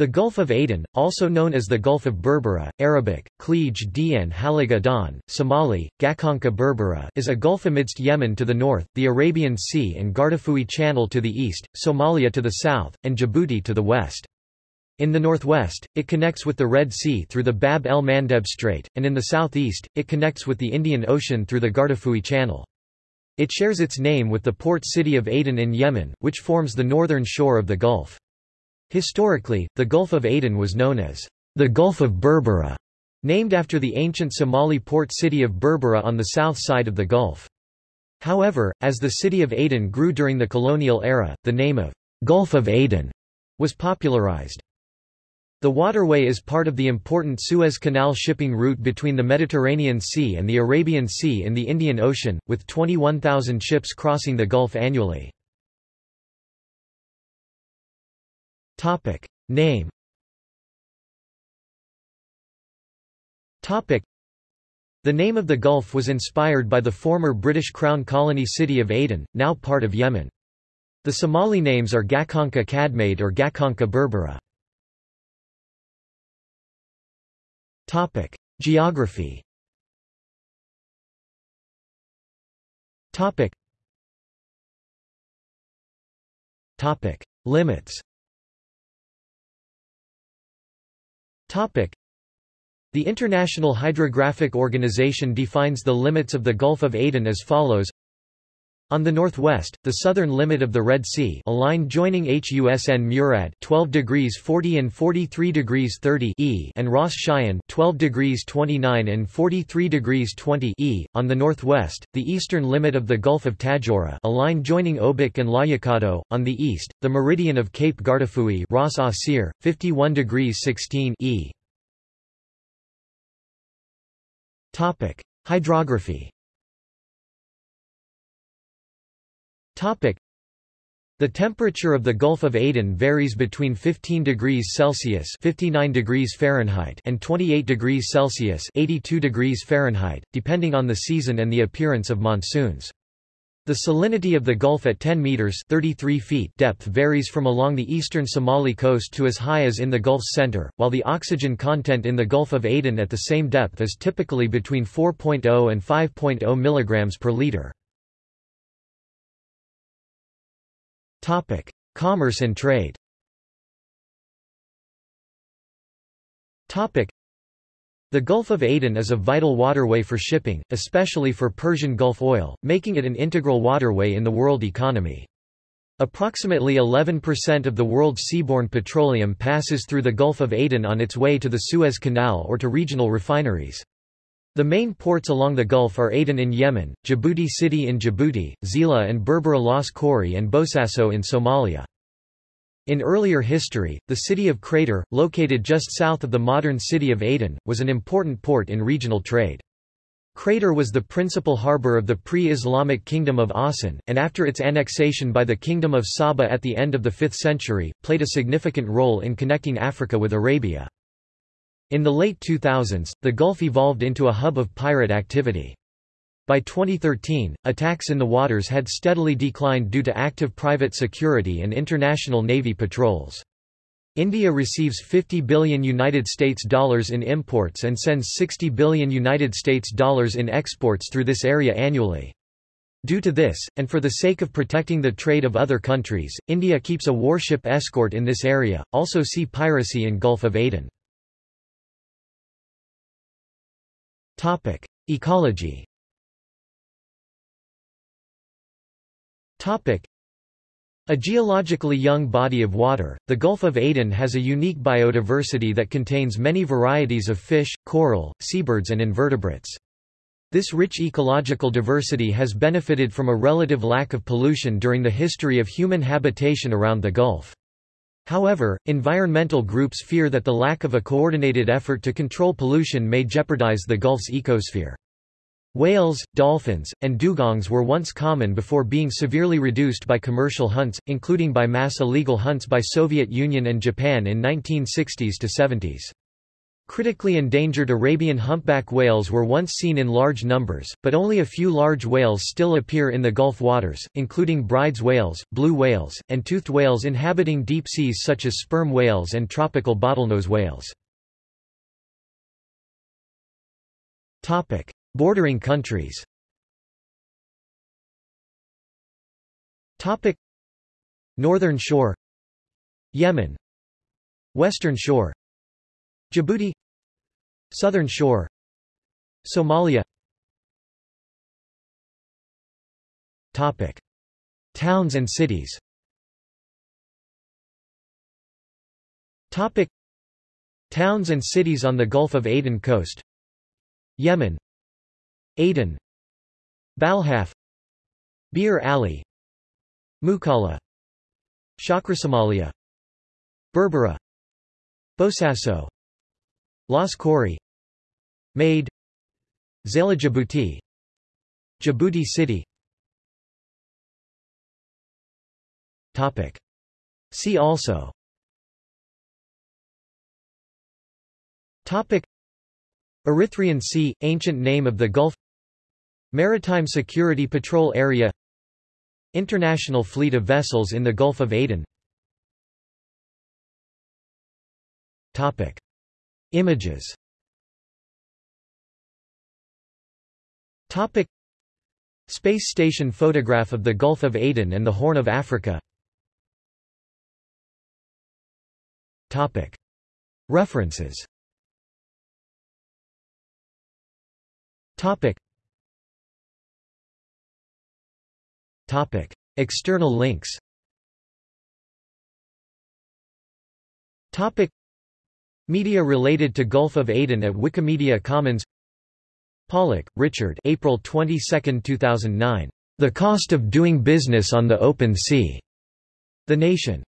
The Gulf of Aden, also known as the Gulf of Berbera, Arabic, Klij Dn Haliga Don, Somali, Gakonka Berbera is a gulf amidst Yemen to the north, the Arabian Sea and Gardafui Channel to the east, Somalia to the south, and Djibouti to the west. In the northwest, it connects with the Red Sea through the Bab el Mandeb Strait, and in the southeast, it connects with the Indian Ocean through the Gardafui Channel. It shares its name with the port city of Aden in Yemen, which forms the northern shore of the Gulf. Historically, the Gulf of Aden was known as the Gulf of Berbera, named after the ancient Somali port city of Berbera on the south side of the Gulf. However, as the city of Aden grew during the colonial era, the name of Gulf of Aden was popularized. The waterway is part of the important Suez Canal shipping route between the Mediterranean Sea and the Arabian Sea in the Indian Ocean, with 21,000 ships crossing the Gulf annually. Topic. Name Topic. The name of the Gulf was inspired by the former British Crown colony city of Aden, now part of Yemen. The Somali names are Gakonka Kadmade or Gakonka Berbera. Topic. Geography Topic. Topic. Limits The International Hydrographic Organization defines the limits of the Gulf of Aden as follows on the northwest, the southern limit of the Red Sea a line joining Husn Murad 12 degrees 40 and 43 degrees 30 e and Ras Siyyan 12 degrees 29 and 43 degrees 20 e. On the northwest, the eastern limit of the Gulf of Tadjoura a line joining Obock and Layakado. On the east, the meridian of Cape Gardafui Ras Asir, 51 degrees 16 e. Topic: Hydrography. The temperature of the Gulf of Aden varies between 15 degrees Celsius (59 degrees Fahrenheit) and 28 degrees Celsius (82 degrees Fahrenheit), depending on the season and the appearance of monsoons. The salinity of the Gulf at 10 meters 33 feet depth varies from along the eastern Somali coast to as high as in the Gulf's center, while the oxygen content in the Gulf of Aden at the same depth is typically between 4.0 and 5.0 mg per liter. Topic: Commerce and trade. Topic: the Gulf of Aden is a vital waterway for shipping, especially for Persian Gulf oil, making it an integral waterway in the world economy. Approximately 11% of the world's seaborne petroleum passes through the Gulf of Aden on its way to the Suez Canal or to regional refineries. The main ports along the Gulf are Aden in Yemen, Djibouti City in Djibouti, Zeila and Berbera Las Khorey and Bosaso in Somalia. In earlier history, the city of Crater, located just south of the modern city of Aden, was an important port in regional trade. Crater was the principal harbor of the pre-Islamic kingdom of Awsan, and after its annexation by the kingdom of Saba at the end of the 5th century, played a significant role in connecting Africa with Arabia. In the late 2000s, the Gulf evolved into a hub of pirate activity. By 2013, attacks in the waters had steadily declined due to active private security and international navy patrols. India receives 50 billion United States dollars in imports and sends 60 billion United States dollars in exports through this area annually. Due to this, and for the sake of protecting the trade of other countries, India keeps a warship escort in this area. Also see piracy in Gulf of Aden. Topic: Ecology Topic. A geologically young body of water, the Gulf of Aden has a unique biodiversity that contains many varieties of fish, coral, seabirds and invertebrates. This rich ecological diversity has benefited from a relative lack of pollution during the history of human habitation around the Gulf. However, environmental groups fear that the lack of a coordinated effort to control pollution may jeopardize the Gulf's ecosphere. Whales, dolphins, and dugongs were once common before being severely reduced by commercial hunts, including by mass illegal hunts by Soviet Union and Japan in 1960s to 70s. Critically endangered Arabian humpback whales were once seen in large numbers, but only a few large whales still appear in the Gulf waters, including Bryde's whales, blue whales, and toothed whales inhabiting deep seas such as sperm whales and tropical bottlenose whales. Bordering countries Northern Shore Yemen Western Shore Djibouti Southern Shore. Somalia. Topic. Towns and cities. Topic. Towns and cities on the Gulf of Aden coast. Yemen. Aden. Balhaf Bir Ali Mukalla. Somalia, Berbera. Bosaso Las Khorey Maydh. Zeila Djibouti. Djibouti City. Topic. See also. Topic. Erythraean Sea, ancient name of the Gulf. Maritime Security Patrol Area. International fleet of vessels in the Gulf of Aden. Topic. Images. Topic. Space station photograph of the Gulf of Aden and the Horn of Africa. Topic. References. Topic. Topic. External links. Topic Media related to Gulf of Aden at Wikimedia Commons Pollock, Richard April 22, 2009. The Cost of Doing Business on the Open Sea. The Nation.